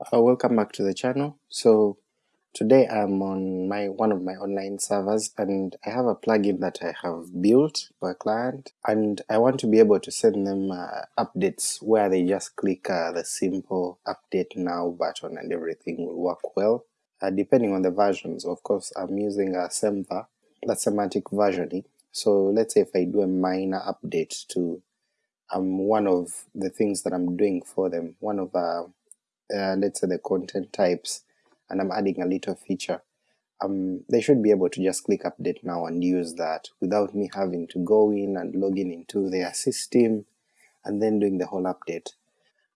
Uh, welcome back to the channel. So today I'm on my one of my online servers and I have a plugin that I have built for a client and I want to be able to send them uh, updates where they just click uh, the simple update now button and everything will work well. Uh, depending on the versions, of course I'm using a Semver, that's semantic versioning. So let's say if I do a minor update to um, one of the things that I'm doing for them, one of uh, let's say the content types, and I'm adding a little feature, um, they should be able to just click update now and use that without me having to go in and log in into their system and then doing the whole update.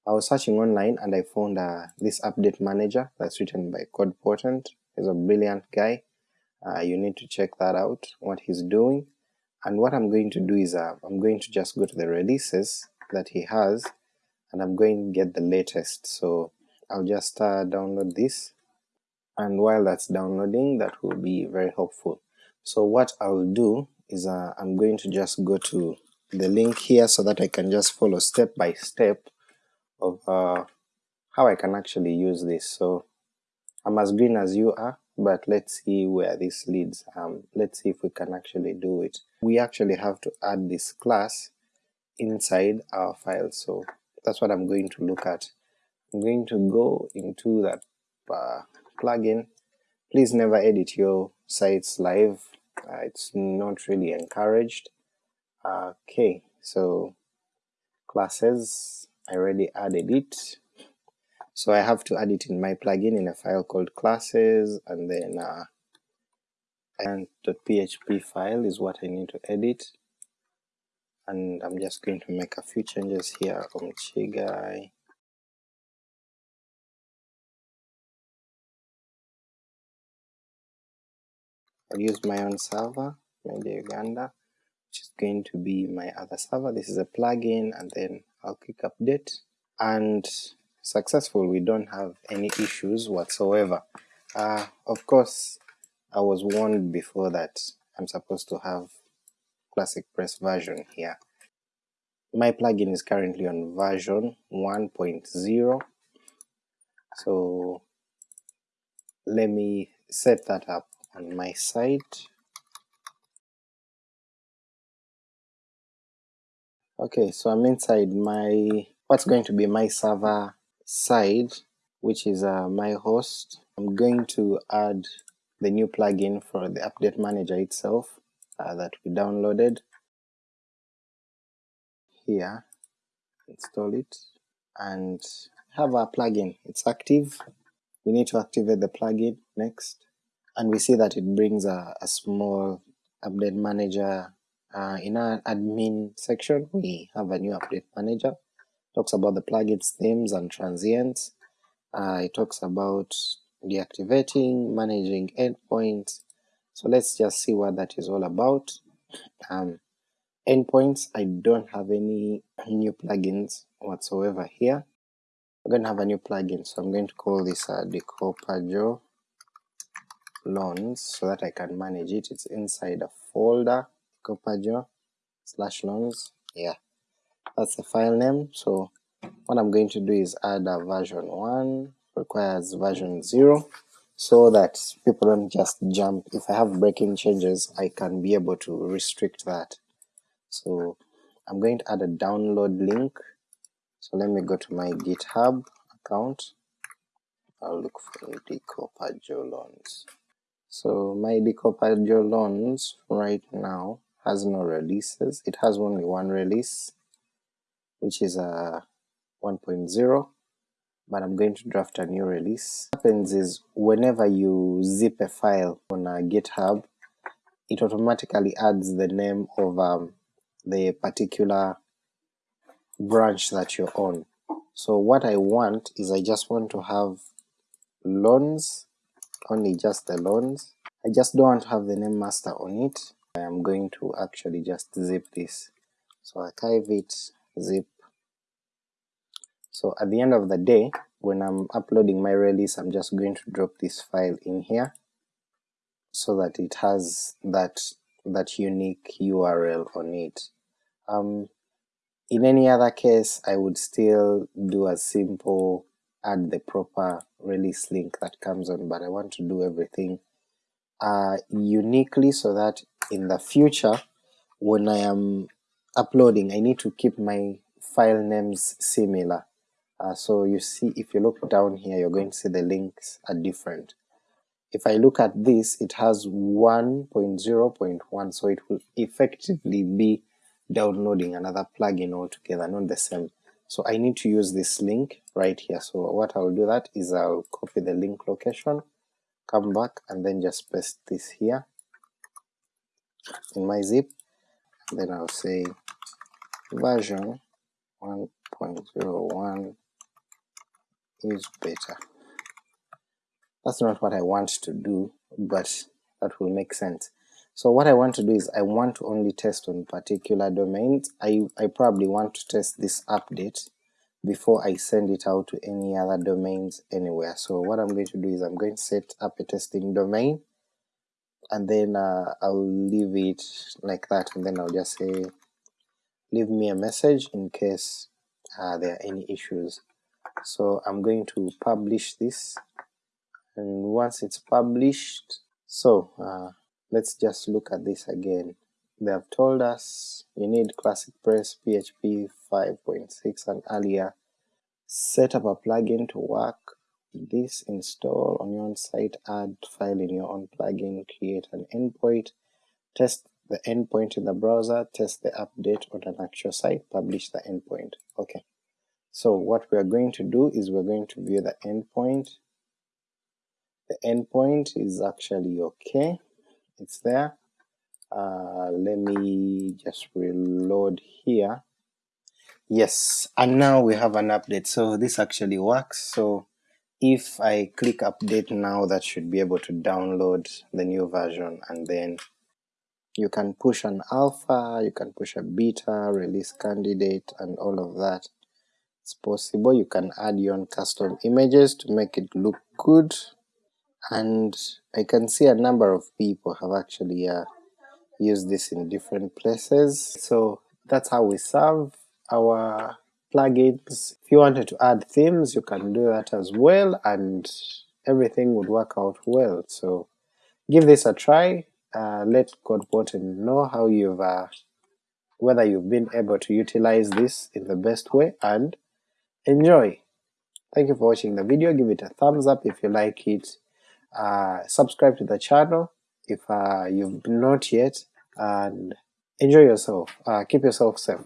I was searching online and I found uh, this update manager that's written by Code Potent. He's a brilliant guy. Uh, you need to check that out, what he's doing. And what I'm going to do is uh, I'm going to just go to the releases that he has and I'm going to get the latest. So I'll just uh, download this and while that's downloading that will be very helpful. So what I'll do is uh, I'm going to just go to the link here so that I can just follow step by step of uh, how I can actually use this. So I'm as green as you are, but let's see where this leads. Um, let's see if we can actually do it. We actually have to add this class inside our file, so that's what I'm going to look at. I'm going to go into that uh, plugin. Please never edit your sites live, uh, it's not really encouraged. Okay, so classes, I already added it. So I have to add it in my plugin in a file called classes, and then uh, and .php file is what I need to edit. And I'm just going to make a few changes here on I'll use my own server, Media Uganda, which is going to be my other server. This is a plugin, and then I'll click update, and successful. We don't have any issues whatsoever. Uh, of course, I was warned before that I'm supposed to have ClassicPress version here. My plugin is currently on version 1.0, so let me set that up on my side. Okay, so I'm inside my, what's going to be my server side, which is uh, my host. I'm going to add the new plugin for the update manager itself uh, that we downloaded. Here, install it, and have our plugin, it's active, we need to activate the plugin. Next, and we see that it brings a, a small update manager. Uh, in our admin section we have a new update manager, talks about the plugin's themes and transients, uh, it talks about deactivating, managing endpoints, so let's just see what that is all about. Um, endpoints, I don't have any new plugins whatsoever here. I'm going to have a new plugin, so I'm going to call this uh, Decopajo loans so that I can manage it. It's inside a folder, Copajo slash loans. Yeah, that's the file name. So what I'm going to do is add a version 1, requires version 0, so that people don't just jump. If I have breaking changes, I can be able to restrict that. So I'm going to add a download link. So let me go to my GitHub account. I'll look for the Decopajo loans. So my Decopajo loans right now has no releases. It has only one release, which is a 1.0, but I'm going to draft a new release. What happens is whenever you zip a file on a GitHub, it automatically adds the name of um, the particular branch that you're on. So what I want is I just want to have loans only just the loans. I just don't have the name master on it. I am going to actually just zip this. So archive it, zip. So at the end of the day, when I'm uploading my release, I'm just going to drop this file in here so that it has that that unique URL on it. Um, in any other case, I would still do a simple add the proper release link that comes on, but I want to do everything uh, uniquely so that in the future when I am uploading I need to keep my file names similar. Uh, so you see if you look down here you're going to see the links are different. If I look at this it has 1.0.1 so it will effectively be downloading another plugin altogether, not the same. So I need to use this link right here. So what I'll do that is I'll copy the link location, come back and then just paste this here in my zip, then I'll say version 1.01 is better. That's not what I want to do, but that will make sense. So what I want to do is I want to only test on particular domains. I, I probably want to test this update before I send it out to any other domains anywhere. So what I'm going to do is I'm going to set up a testing domain and then uh, I'll leave it like that and then I'll just say leave me a message in case uh, there are any issues. So I'm going to publish this and once it's published, so uh, let's just look at this again. They have told us you need Classic Press PHP 5.6 and earlier. Set up a plugin to work this, install on your own site, add file in your own plugin, create an endpoint, test the endpoint in the browser, test the update on an actual site, publish the endpoint. Okay, so what we are going to do is we're going to view the endpoint. The endpoint is actually okay, it's there. Uh, let me just reload here. Yes, and now we have an update, so this actually works. So if I click update now, that should be able to download the new version, and then you can push an alpha, you can push a beta, release candidate, and all of that. It's possible. You can add your own custom images to make it look good and I can see a number of people have actually uh, used this in different places. So that's how we serve our plugins. If you wanted to add themes, you can do that as well, and everything would work out well. So give this a try. Uh, let Code Potent know how you've uh, whether you've been able to utilize this in the best way, and enjoy. Thank you for watching the video. Give it a thumbs up if you like it uh, subscribe to the channel if uh, you've not yet, and enjoy yourself. Uh, keep yourself safe.